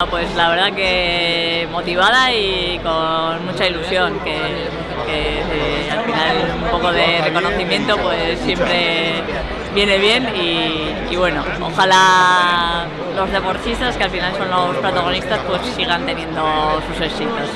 Ah, pues la verdad que motivada y con mucha ilusión, que, eh, al final un poco de reconocimiento pues siempre viene bien y, bueno, ojalá los deportistas que al final son los protagonistas pues sigan teniendo sus éxitos.